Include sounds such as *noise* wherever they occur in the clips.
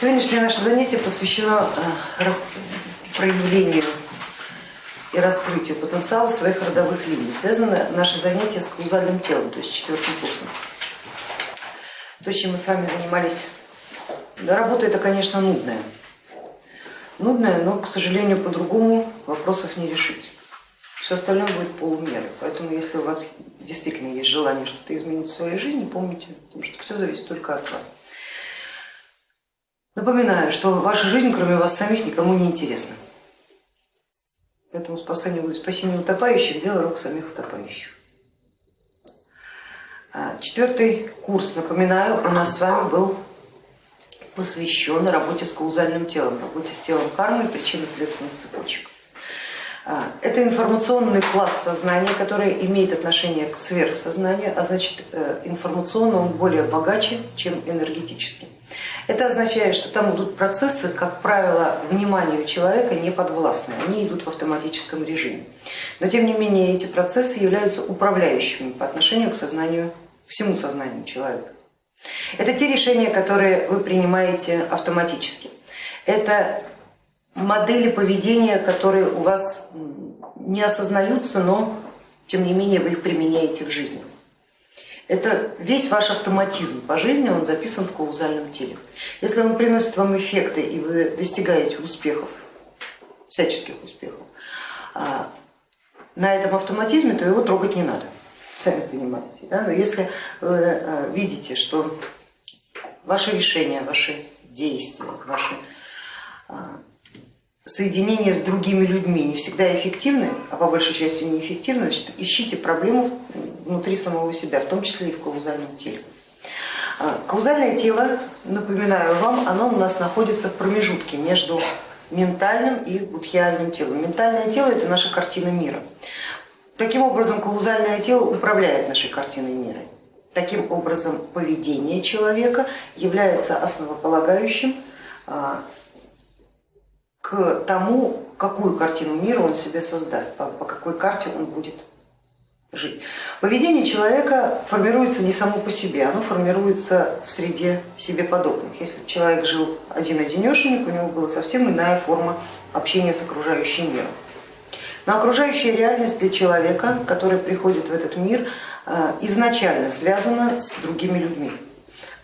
Сегодняшнее наше занятие посвящено э, проявлению и раскрытию потенциала своих родовых линий. Связано наше занятие с каузальным телом, то есть четвертым курсом. То, чем мы с вами занимались, работа это, конечно, нудная. Нудная, но, к сожалению, по-другому вопросов не решить. Все остальное будет полумеры. Поэтому, если у вас действительно есть желание что-то изменить в своей жизни, помните, что все зависит только от вас. Напоминаю, что ваша жизнь, кроме вас самих, никому не интересна. Поэтому спасение, спасение утопающих – дело рук самих утопающих. А, четвертый курс, напоминаю, у нас с вами был посвящен работе с каузальным телом, работе с телом кармы и причинно-следственных цепочек. А, это информационный класс сознания, который имеет отношение к сверхсознанию, а значит э, информационно он более богаче, чем энергетически. Это означает, что там идут процессы, как правило, вниманию человека не подвластны, они идут в автоматическом режиме. Но тем не менее эти процессы являются управляющими по отношению к сознанию, всему сознанию человека. Это те решения, которые вы принимаете автоматически. Это модели поведения, которые у вас не осознаются, но тем не менее вы их применяете в жизни. Это весь ваш автоматизм по жизни, он записан в каузальном теле. Если он приносит вам эффекты и вы достигаете успехов, всяческих успехов, а, на этом автоматизме, то его трогать не надо, сами понимаете. Да? Но если вы а, видите, что ваши решения, ваши действия, ваши а, соединение с другими людьми не всегда эффективны, а по большей части неэффективны, значит ищите проблему внутри самого себя, в том числе и в каузальном теле. А, каузальное тело, напоминаю вам, оно у нас находится в промежутке между ментальным и будхиальным телом. Ментальное тело это наша картина мира. Таким образом, каузальное тело управляет нашей картиной мира. Таким образом, поведение человека является основополагающим а, к тому, какую картину мира он себе создаст, по, по какой карте он будет жить. Поведение человека формируется не само по себе, оно формируется в среде себе подобных. Если человек жил один-одинешенек, у него была совсем иная форма общения с окружающим миром. Но окружающая реальность для человека, который приходит в этот мир, э, изначально связана с другими людьми.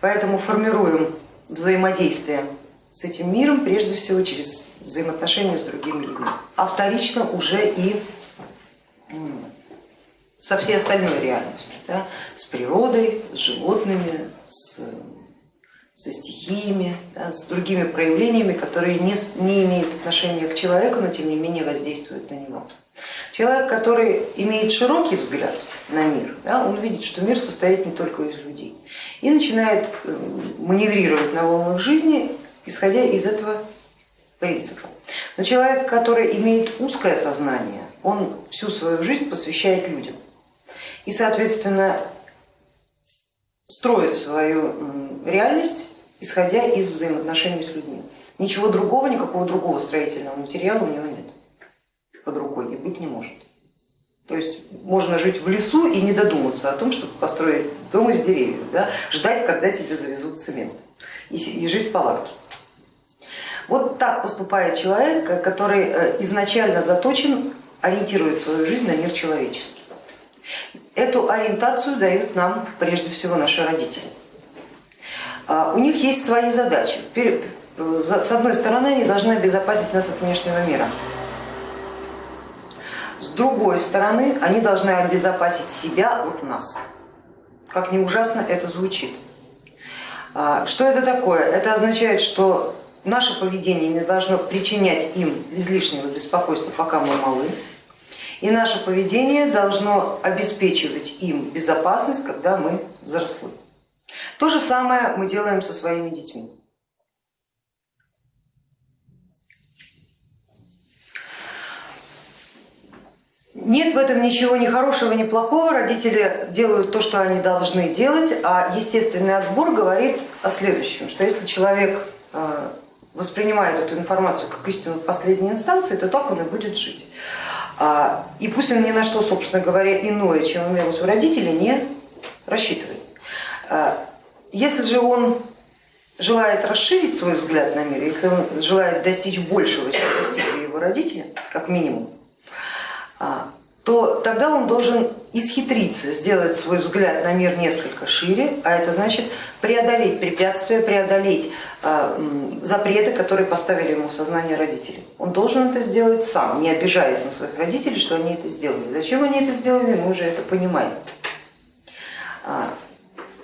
Поэтому формируем взаимодействие с этим миром прежде всего через взаимоотношения с другими людьми, а вторично уже и со всей остальной реальностью, да, с природой, с животными, с, со стихиями, да, с другими проявлениями, которые не, не имеют отношения к человеку, но тем не менее воздействуют на него. Человек, который имеет широкий взгляд на мир, да, он видит, что мир состоит не только из людей. И начинает маневрировать на волнах жизни, исходя из этого принципа. Но человек, который имеет узкое сознание, он всю свою жизнь посвящает людям и, соответственно, строит свою реальность, исходя из взаимоотношений с людьми. Ничего другого, никакого другого строительного материала у него нет под рукой и быть не может. То есть можно жить в лесу и не додуматься о том, чтобы построить дом из деревьев, да? ждать, когда тебе завезут цемент и, и жить в палатке. Вот так поступает человек, который э, изначально заточен, ориентирует свою жизнь на мир человеческий. Эту ориентацию дают нам прежде всего наши родители. А, у них есть свои задачи. С одной стороны, они должны обезопасить нас от внешнего мира. С другой стороны, они должны обезопасить себя от нас. Как ни ужасно это звучит. А, что это такое? Это означает, что Наше поведение не должно причинять им излишнего беспокойства, пока мы малы, и наше поведение должно обеспечивать им безопасность, когда мы взрослы. То же самое мы делаем со своими детьми. Нет в этом ничего ни хорошего, ни плохого. Родители делают то, что они должны делать, а естественный отбор говорит о следующем, что если человек э, воспринимает эту информацию как истину в последней инстанции, то так он и будет жить. А, и пусть он ни на что, собственно говоря, иное, чем имелось у родителей, не рассчитывает. А, если же он желает расширить свой взгляд на мир, если он желает достичь большего, чем достигли его родители, как минимум, а, то тогда он должен исхитриться, сделать свой взгляд на мир несколько шире, а это значит преодолеть препятствия, преодолеть а, запреты, которые поставили ему в сознание родители. Он должен это сделать сам, не обижаясь на своих родителей, что они это сделали. Зачем они это сделали, мы уже это понимаем. А,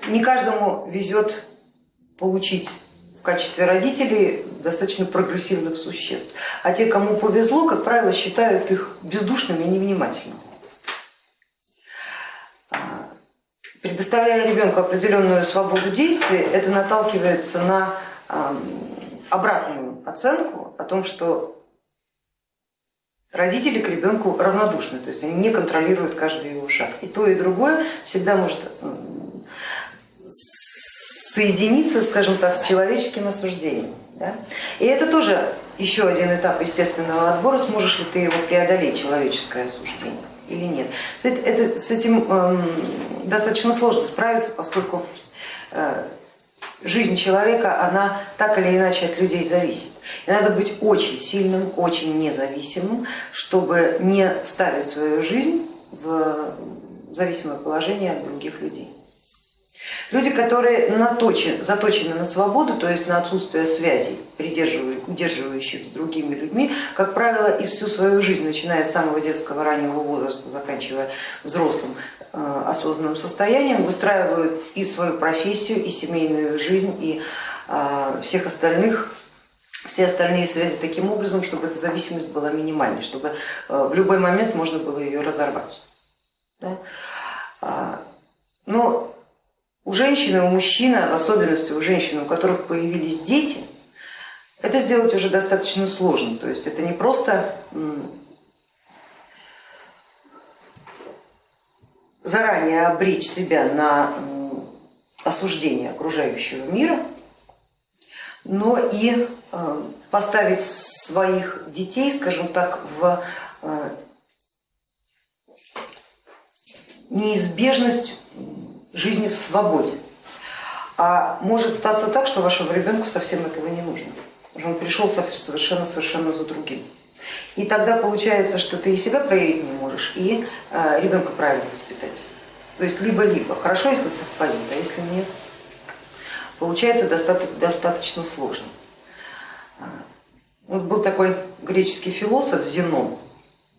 не каждому везет получить в качестве родителей достаточно прогрессивных существ. А те, кому повезло, как правило, считают их бездушными и невнимательными. А, предоставляя ребенку определенную свободу действия, это наталкивается на обратную оценку о том, что родители к ребенку равнодушны, то есть они не контролируют каждый его шаг. И то, и другое всегда может соединиться, скажем так, с человеческим осуждением. Да? И это тоже еще один этап естественного отбора, сможешь ли ты его преодолеть, человеческое осуждение или нет. Это, с этим э, достаточно сложно справиться, поскольку э, жизнь человека, она так или иначе от людей зависит. И надо быть очень сильным, очень независимым, чтобы не ставить свою жизнь в зависимое положение от других людей. Люди, которые наточены, заточены на свободу, то есть на отсутствие связей, удерживающих с другими людьми, как правило, и всю свою жизнь, начиная с самого детского раннего возраста, заканчивая взрослым э, осознанным состоянием, выстраивают и свою профессию, и семейную жизнь, и э, всех остальных все остальные связи таким образом, чтобы эта зависимость была минимальной, чтобы э, в любой момент можно было ее разорвать. Да? А, но у женщины, у мужчины, в особенности у женщин, у которых появились дети, это сделать уже достаточно сложно. То есть это не просто заранее обречь себя на осуждение окружающего мира, но и э, поставить своих детей, скажем так, в э, неизбежность жизни в свободе. А может статься так, что вашему ребенку совсем этого не нужно. Уже он пришел совершенно-совершенно за другим. И тогда получается, что ты и себя проявить не можешь, и э, ребенка правильно воспитать. То есть либо-либо. Хорошо, если совпадет, а если нет, получается достаточно сложно. А, вот был такой греческий философ Зенон,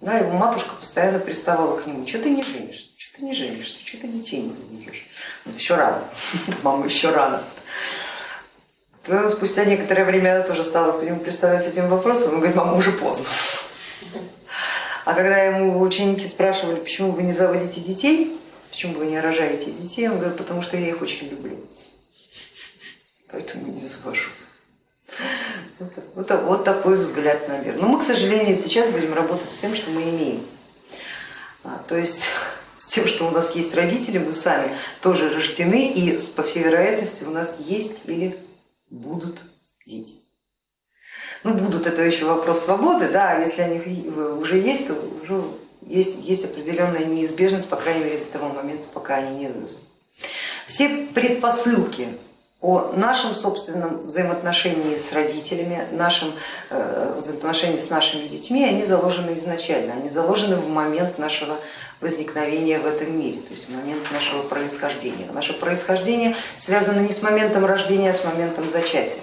да, его матушка постоянно приставала к нему, что ты не женишься? Не женишься, что ты детей не заведешь. Вот еще рано, *laughs* мама еще рано. То спустя некоторое время она тоже стала к нему представлять этим вопросом, он говорит, мама, уже поздно. А когда ему ученики спрашивали, почему вы не заводите детей, почему вы не рожаете детей, он говорит, потому что я их очень люблю, поэтому не завожу. Вот, вот, вот такой взгляд на мир. Но мы, к сожалению, сейчас будем работать с тем, что мы имеем. А, то есть тем, что у нас есть родители, мы сами тоже рождены, и по всей вероятности у нас есть или будут дети. Ну, будут, это еще вопрос свободы, да, а если они уже есть, то уже есть, есть определенная неизбежность, по крайней мере, до того момента, пока они не вырастут. Все предпосылки о нашем собственном взаимоотношении с родителями, нашем э, взаимоотношении с нашими детьми, они заложены изначально, они заложены в момент нашего возникновения в этом мире, то есть момент нашего происхождения. Наше происхождение связано не с моментом рождения, а с моментом зачатия.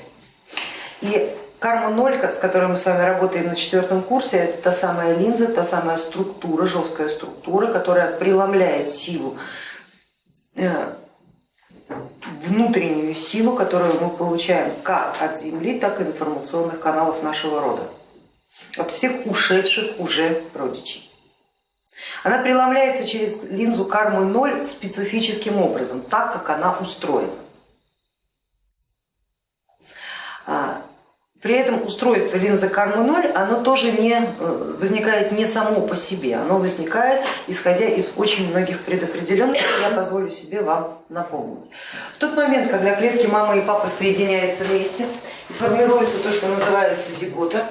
И карма ноль, с которой мы с вами работаем на четвертом курсе, это та самая линза, та самая структура, жесткая структура, которая преломляет силу, э, внутреннюю силу, которую мы получаем как от Земли, так и информационных каналов нашего рода, от всех ушедших уже родичей. Она преломляется через линзу кармы ноль специфическим образом, так как она устроена. А, при этом устройство линзы кармы ноль, оно тоже не э, возникает не само по себе, оно возникает исходя из очень многих предопределенных, я позволю себе вам напомнить. В тот момент, когда клетки мамы и папы соединяются вместе и формируется то, что называется зигота,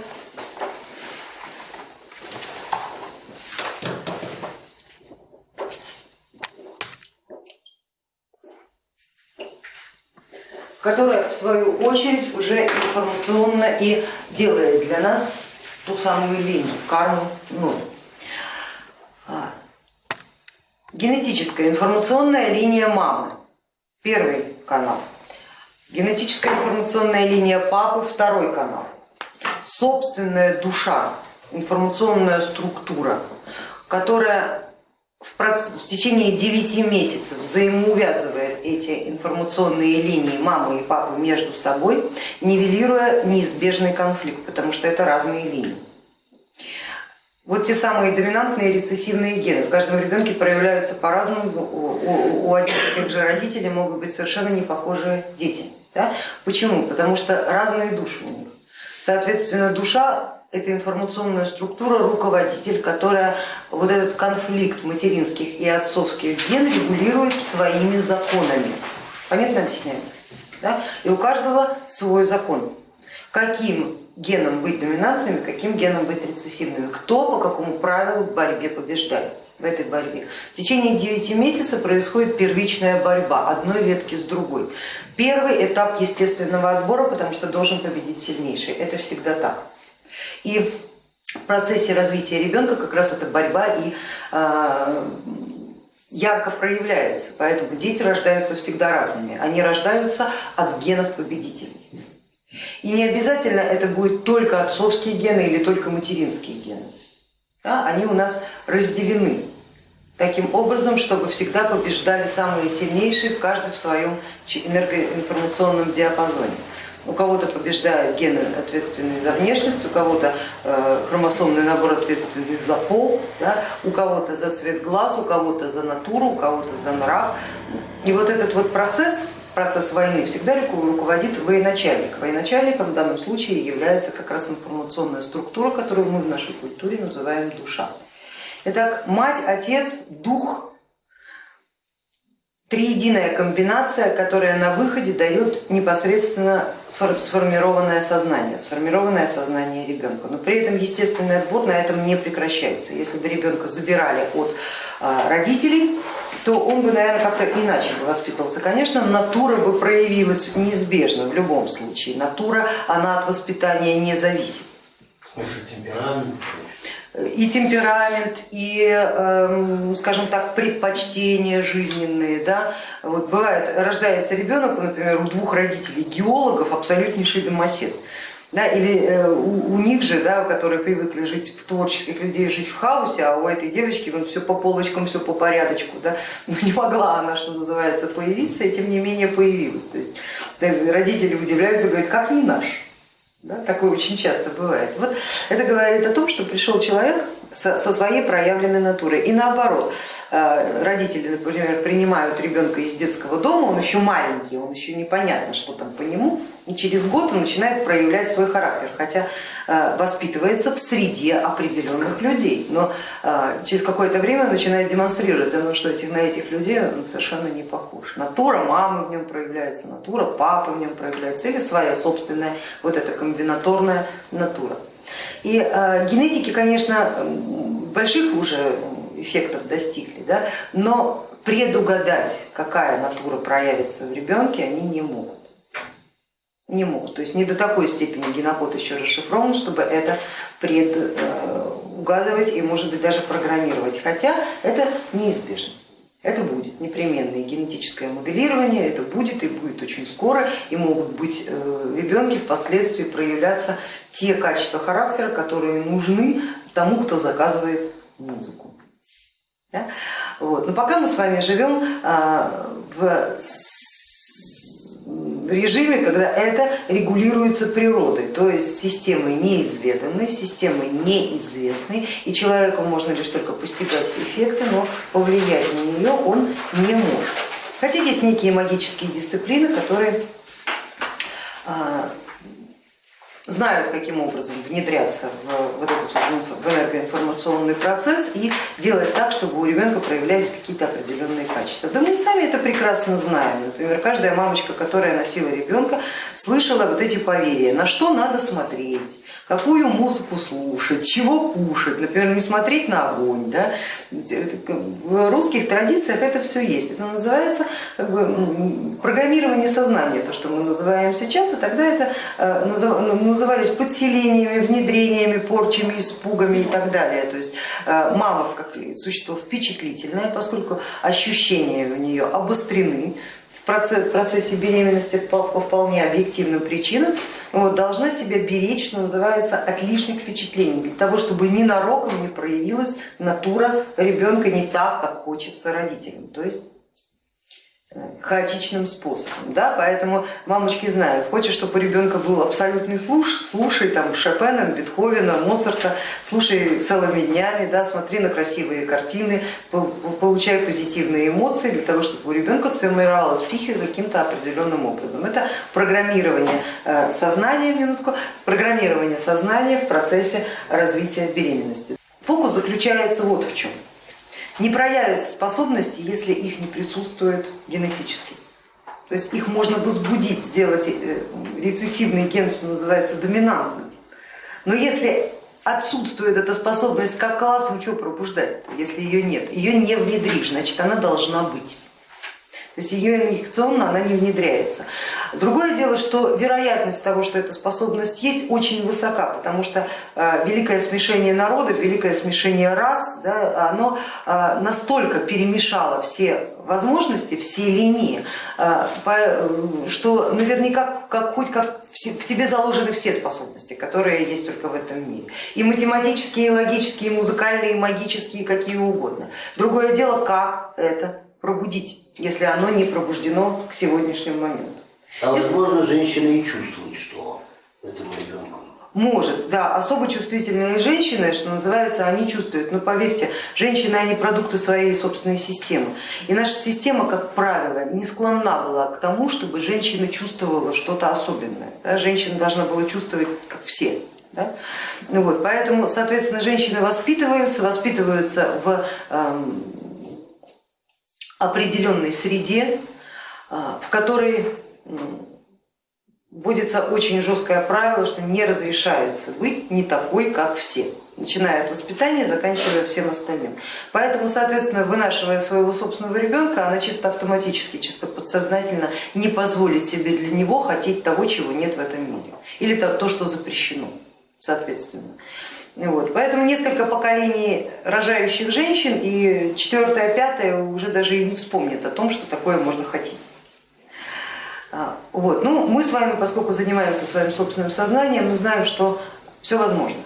которая в свою очередь уже информационно и делает для нас ту самую линию, карму ноль. А, генетическая информационная линия мамы, первый канал. Генетическая информационная линия папы, второй канал. Собственная душа, информационная структура, которая в, в течение 9 месяцев взаимоувязывает эти информационные линии мамы и папы между собой, нивелируя неизбежный конфликт, потому что это разные линии. Вот те самые доминантные рецессивные гены в каждом ребенке проявляются по-разному, у, одних и тех же родителей могут быть совершенно не похожие дети. Да? Почему? Потому что разные души у них. Соответственно, душа это информационная структура, руководитель, которая вот этот конфликт материнских и отцовских ген регулирует своими законами. Понятно объясняю? Да? И у каждого свой закон. Каким геном быть доминантными, каким геном быть рецессивными, кто по какому правилу в борьбе побеждает в этой борьбе. В течение 9 месяцев происходит первичная борьба одной ветки с другой. Первый этап естественного отбора, потому что должен победить сильнейший. Это всегда так. И в процессе развития ребенка как раз эта борьба и э, ярко проявляется, поэтому дети рождаются всегда разными, они рождаются от генов победителей. И не обязательно это будет только отцовские гены или только материнские гены, да, они у нас разделены таким образом, чтобы всегда побеждали самые сильнейшие в каждом в своем энергоинформационном диапазоне у кого-то побеждают гены, ответственные за внешность, у кого-то э, хромосомный набор ответственный за пол, да, у кого-то за цвет глаз, у кого-то за натуру, у кого-то за нрав. И вот этот вот процесс, процесс войны всегда руководит военачальник. Военачальником в данном случае является как раз информационная структура, которую мы в нашей культуре называем душа. Итак, мать, отец, дух триединая комбинация, которая на выходе дает непосредственно сформированное сознание, сформированное сознание ребенка. Но при этом естественный отбор на этом не прекращается. Если бы ребенка забирали от а, родителей, то он бы, наверное, как-то иначе бы воспитывался. Конечно, натура бы проявилась неизбежно в любом случае. Натура, она от воспитания не зависит. В смысле темперамент? И темперамент, и, эм, скажем так, предпочтения жизненные. Да? Вот бывает, рождается ребенок, например, у двух родителей геологов абсолютнейший домосед. Да, или э, у, у них же, да, которые привыкли жить в творческих людей, жить в хаосе, а у этой девочки вот все по полочкам, все по порядочку, да, *laughs* ну, не могла она, что называется, появиться, и тем не менее появилась. То есть родители удивляются, говорят, как не наш. Да, такое очень часто бывает. Вот это говорит о том, что пришел человек со, своей проявленной натурой. И наоборот, э, родители, например, принимают ребенка из детского дома, он еще маленький, он еще непонятно, что там по нему, и через год он начинает проявлять свой характер, хотя э, воспитывается в среде определенных людей, но э, через какое-то время он начинает демонстрировать, ну, что этих, на этих людей он совершенно не похож. Натура мамы в нем проявляется, натура папы в нем проявляется, или своя собственная вот эта комбинаторная натура. И э, генетики, конечно, больших уже эффектов достигли, да, но предугадать, какая натура проявится в ребенке, они не могут. Не могут, то есть не до такой степени генокод еще расшифрован, чтобы это предугадывать и может быть даже программировать, хотя это неизбежно. Это будет непременное генетическое моделирование, это будет и будет очень скоро, и могут быть э, ребенки впоследствии проявляться те качества характера, которые нужны тому, кто заказывает музыку. Да? Вот. Но пока мы с вами живем а, в режиме, когда это регулируется природой, то есть системой неизведанной, системой неизвестной, и человеку можно лишь только постигать эффекты, но повлиять на нее он не может. Хотя есть некие магические дисциплины, которые а, знают, каким образом внедряться в, вот этот в энергоинформационный процесс и делать так, чтобы у ребенка проявлялись какие-то определенные качества. Да мы и сами это прекрасно знаем. Например, каждая мамочка, которая носила ребенка, слышала вот эти поверья, на что надо смотреть, какую музыку слушать, чего кушать, например, не смотреть на огонь. Да? В русских традициях это все есть. Это называется как бы, программирование сознания, то, что мы называем сейчас, и тогда это э, назывались подселениями, внедрениями, порчами, испугами и так далее. То есть э, мама как существо впечатлительное, поскольку ощущения у нее обострены, процессе беременности по вполне объективным причинам, вот, должна себя беречь, что называется, от лишних впечатлений, для того, чтобы ненароком не проявилась натура ребенка не так, как хочется родителям. То есть хаотичным способом. Да? Поэтому мамочки знают, хочешь, чтобы у ребенка был абсолютный слуш, слушай там Шопена, Бетховена, Моцарта, слушай целыми днями, да, смотри на красивые картины, получай позитивные эмоции для того, чтобы у ребенка сформировалась психика каким-то определенным образом. Это программирование э, сознания, минутку, программирование сознания в процессе развития беременности. Фокус заключается вот в чем не проявятся способности, если их не присутствует генетически. То есть их можно возбудить, сделать э, рецессивный ген, что называется, доминантным. Но если отсутствует эта способность как класс, ну что пробуждать, если ее нет? Ее не внедришь, значит она должна быть. То есть ее инъекционно она не внедряется. Другое дело, что вероятность того, что эта способность есть, очень высока, потому что э, великое смешение народов, великое смешение рас, да, оно э, настолько перемешало все возможности, все линии, э, что наверняка как, хоть как в тебе заложены все способности, которые есть только в этом мире. И математические, и логические, и музыкальные, и магические, какие угодно. Другое дело, как это пробудить если оно не пробуждено к сегодняшнему моменту. А возможно, женщина и чувствует, что этому ребенку может, да, особо чувствительные женщины, что называется, они чувствуют. Но поверьте, женщины, они продукты своей собственной системы. И наша система, как правило, не склонна была к тому, чтобы женщина чувствовала что-то особенное. Да? Женщина должна была чувствовать, как все. Да? Вот, поэтому, соответственно, женщины воспитываются, воспитываются в эм, определенной среде, а, в которой вводится очень жесткое правило, что не разрешается быть не такой, как все, начиная от воспитания, заканчивая всем остальным. Поэтому, соответственно, вынашивая своего собственного ребенка, она чисто автоматически, чисто подсознательно не позволит себе для него хотеть того, чего нет в этом мире, или то, что запрещено, соответственно. Вот. Поэтому несколько поколений рожающих женщин и четвертое, пятое уже даже и не вспомнят о том, что такое можно хотеть. А, вот. Ну, мы с вами, поскольку занимаемся своим собственным сознанием, мы знаем, что все возможно.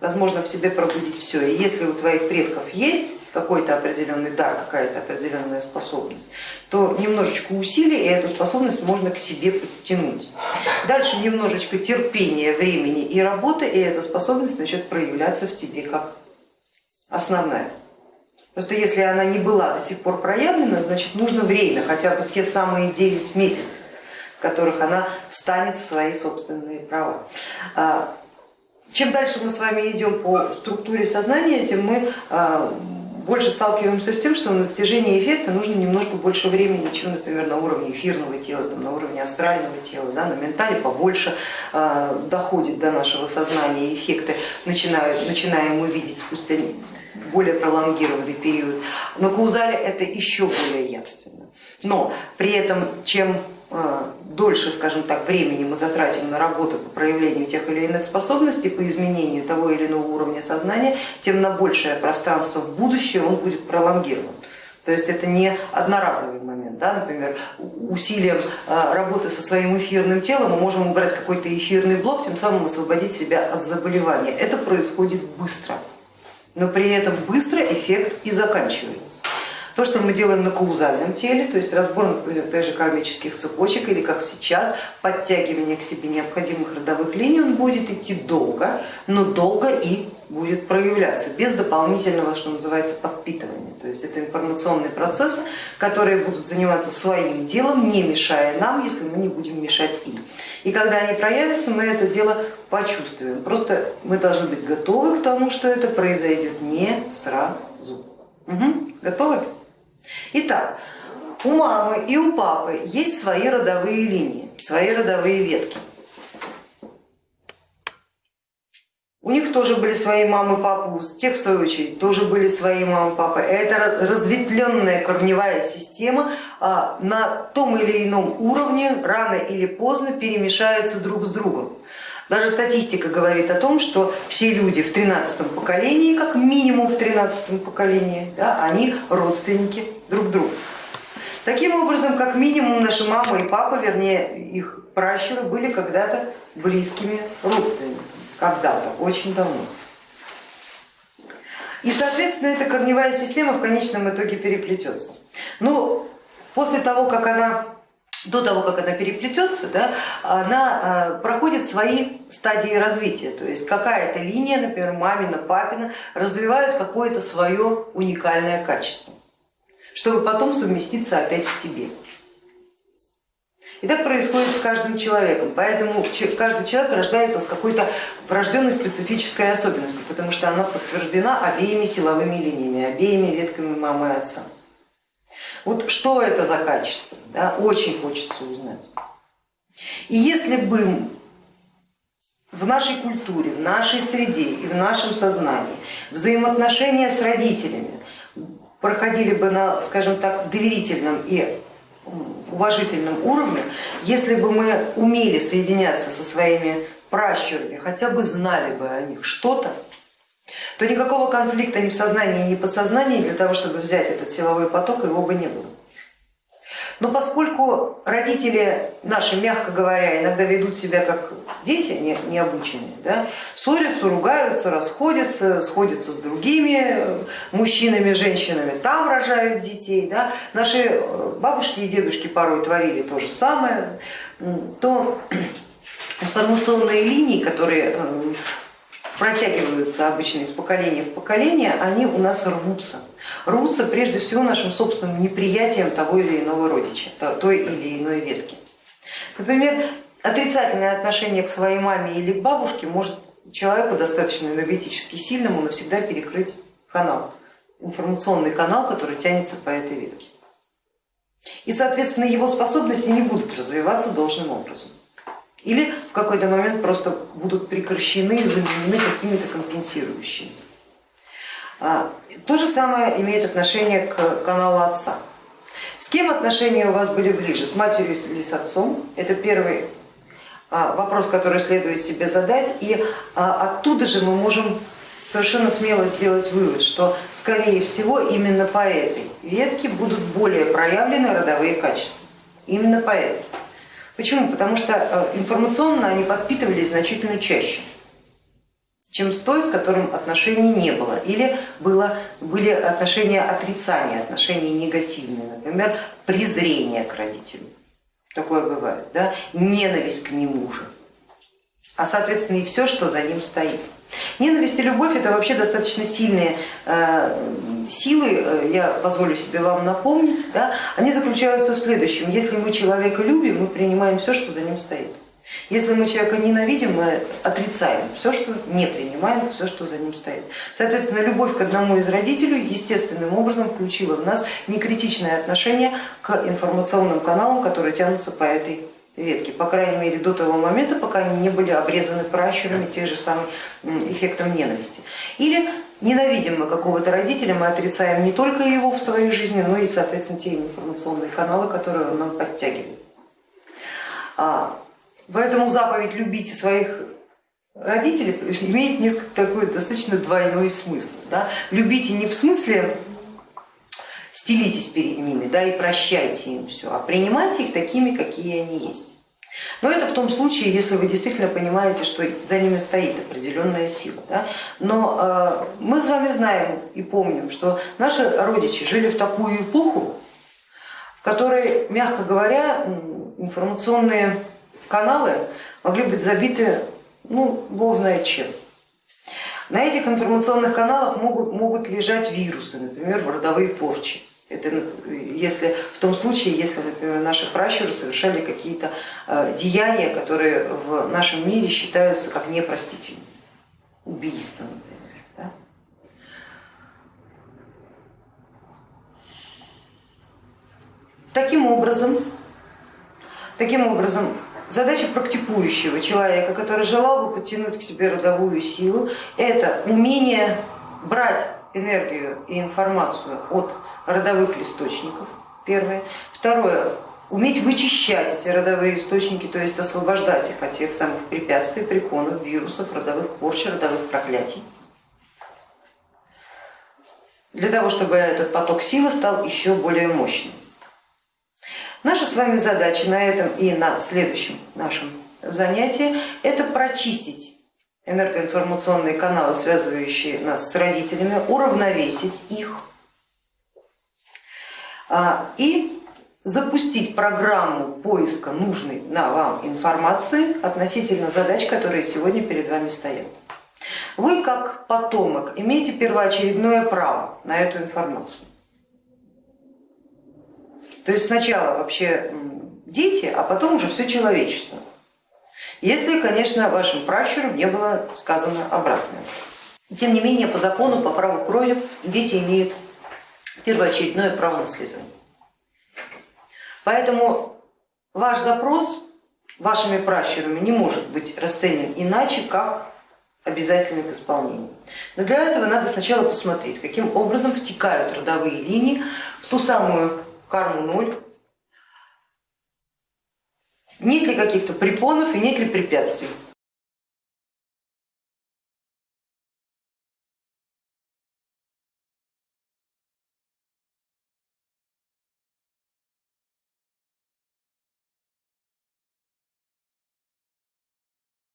Возможно в себе пробудить все. И если у твоих предков есть какой-то определенный дар, какая-то определенная способность, то немножечко усилий и эту способность можно к себе подтянуть. Dальше немножечко терпения, времени и работы, и эта способность начнет проявляться в тебе как основная. Просто если она не была до сих пор проявлена, значит нужно время, хотя бы те самые 9 месяцев, в которых она встанет в свои собственные права. Чем дальше мы с вами идем по структуре сознания, тем мы а, больше сталкиваемся с тем, что на достижение эффекта нужно немножко больше времени, чем, например, на уровне эфирного тела, там, на уровне астрального тела, да, на ментале побольше э, доходит до нашего сознания, эффекты начинают, начинаем мы видеть спустя более пролонгированный период. На каузале это еще более явственно. Но при этом, чем дольше, скажем так, времени мы затратим на работу по проявлению тех или иных способностей, по изменению того или иного уровня сознания, тем на большее пространство в будущее он будет пролонгирован. То есть это не одноразовый момент, да? например, усилием э, работы со своим эфирным телом мы можем убрать какой-то эфирный блок, тем самым освободить себя от заболевания. Это происходит быстро, но при этом быстро эффект и заканчивается. То, что мы делаем на каузальном теле, то есть разбор, например, даже кармических цепочек или как сейчас, подтягивание к себе необходимых родовых линий, он будет идти долго, но долго и будет проявляться без дополнительного, что называется, подпитывания. То есть это информационный процесс, которые будут заниматься своим делом, не мешая нам, если мы не будем мешать им. И когда они проявятся, мы это дело почувствуем. Просто мы должны быть готовы к тому, что это произойдет не сразу. Угу. Готовы? Итак, у мамы и у папы есть свои родовые линии, свои родовые ветки. у них тоже были свои мамы, папы, у тех в свою очередь тоже были свои мамы, папы. Это разветвленная корневая система а, на том или ином уровне рано или поздно перемешаются друг с другом. Даже статистика говорит о том, что все люди в 13 поколении, как минимум в 13 поколении, да, они родственники друг друга. Таким образом, как минимум наши мама и папа, вернее их пращуры, были когда-то близкими родственниками, когда-то, очень давно. И, соответственно, эта корневая система в конечном итоге переплетется. Но после того, как она до того, как она переплетется, да, она э, проходит свои стадии развития. То есть какая-то линия, например, мамина, папина, развивают какое-то свое уникальное качество, чтобы потом совместиться опять в тебе. И так происходит с каждым человеком, поэтому каждый человек рождается с какой-то врожденной специфической особенностью, потому что она подтверждена обеими силовыми линиями, обеими ветками мамы и отца. Вот что это за качество, да, очень хочется узнать. И если бы в нашей культуре, в нашей среде и в нашем сознании взаимоотношения с родителями проходили бы на, скажем так, доверительном и уважительном уровне, если бы мы умели соединяться со своими пращурами, хотя бы знали бы о них что-то, то никакого конфликта ни в сознании, ни в подсознании для того, чтобы взять этот силовой поток, его бы не было. Но поскольку родители наши, мягко говоря, иногда ведут себя как дети не, необученные, да, ссорятся, ругаются, расходятся, сходятся с другими мужчинами, женщинами, там рожают детей, да, наши э, бабушки и дедушки порой творили то же самое, то *clears throat* информационные линии, которые э, протягиваются обычно из поколения в поколение, они у нас рвутся. Рвутся прежде всего нашим собственным неприятием того или иного родича, той или иной ветки. Например, отрицательное отношение к своей маме или к бабушке может человеку достаточно энергетически сильному навсегда перекрыть канал, информационный канал, который тянется по этой ветке. И, соответственно, его способности не будут развиваться должным образом или в какой-то момент просто будут прекращены, заменены какими-то компенсирующими. А, то же самое имеет отношение к каналу отца. С кем отношения у вас были ближе, с матерью или с отцом? Это первый а, вопрос, который следует себе задать, и а, оттуда же мы можем совершенно смело сделать вывод, что скорее всего именно по этой ветке будут более проявлены родовые качества. Именно по этой. Почему? Потому что информационно они подпитывались значительно чаще, чем с той, с которым отношений не было. Или было, были отношения отрицания, отношения негативные, например, презрение к родителю. Такое бывает, да? ненависть к нему же, а соответственно и все, что за ним стоит. Ненависть и любовь это вообще достаточно сильные э, силы, э, я позволю себе вам напомнить, да, они заключаются в следующем. Если мы человека любим, мы принимаем все, что за ним стоит. Если мы человека ненавидим, мы отрицаем все, что не принимаем, все, что за ним стоит. Соответственно, любовь к одному из родителей естественным образом включила в нас некритичное отношение к информационным каналам, которые тянутся по этой ветки, по крайней мере до того момента, пока они не были обрезаны пращурами тех же самых эффектом ненависти. Или ненавидим мы какого-то родителя, мы отрицаем не только его в своей жизни, но и, соответственно, те информационные каналы, которые он нам подтягивает. Поэтому заповедь «любите своих родителей» имеет несколько такой достаточно двойной смысл. Да? Любите не в смысле стелитесь перед ними да, и прощайте им все, а принимайте их такими, какие они есть. Но это в том случае, если вы действительно понимаете, что за ними стоит определенная сила. Да? Но э, мы с вами знаем и помним, что наши родичи жили в такую эпоху, в которой, мягко говоря, информационные каналы могли быть забиты, ну, бог знает чем. На этих информационных каналах могут, могут лежать вирусы, например, родовые порчи. Это если, в том случае, если, например, наши пращуры совершали какие-то э, деяния, которые в нашем мире считаются как непростительными. Убийство, например. Да? Таким образом, таким образом задача практикующего человека, который желал бы подтянуть к себе родовую силу, это умение брать энергию и информацию от родовых листочников, первое. Второе, уметь вычищать эти родовые источники, то есть освобождать их от тех самых препятствий, препонов, вирусов, родовых порч, родовых проклятий. Для того, чтобы этот поток силы стал еще более мощным. Наша с вами задача на этом и на следующем нашем занятии это прочистить энергоинформационные каналы, связывающие нас с родителями, уравновесить их а, и запустить программу поиска нужной на вам информации относительно задач, которые сегодня перед вами стоят. Вы как потомок имеете первоочередное право на эту информацию. То есть сначала вообще дети, а потом уже все человечество. Если, конечно, вашим пращурам не было сказано обратное. Тем не менее, по закону, по праву крови дети имеют первоочередное право наследования. Поэтому ваш запрос вашими пращурами не может быть расценен иначе, как обязательный к исполнению. Но для этого надо сначала посмотреть, каким образом втекают родовые линии в ту самую карму ноль, нет ли каких-то препонов и нет ли препятствий.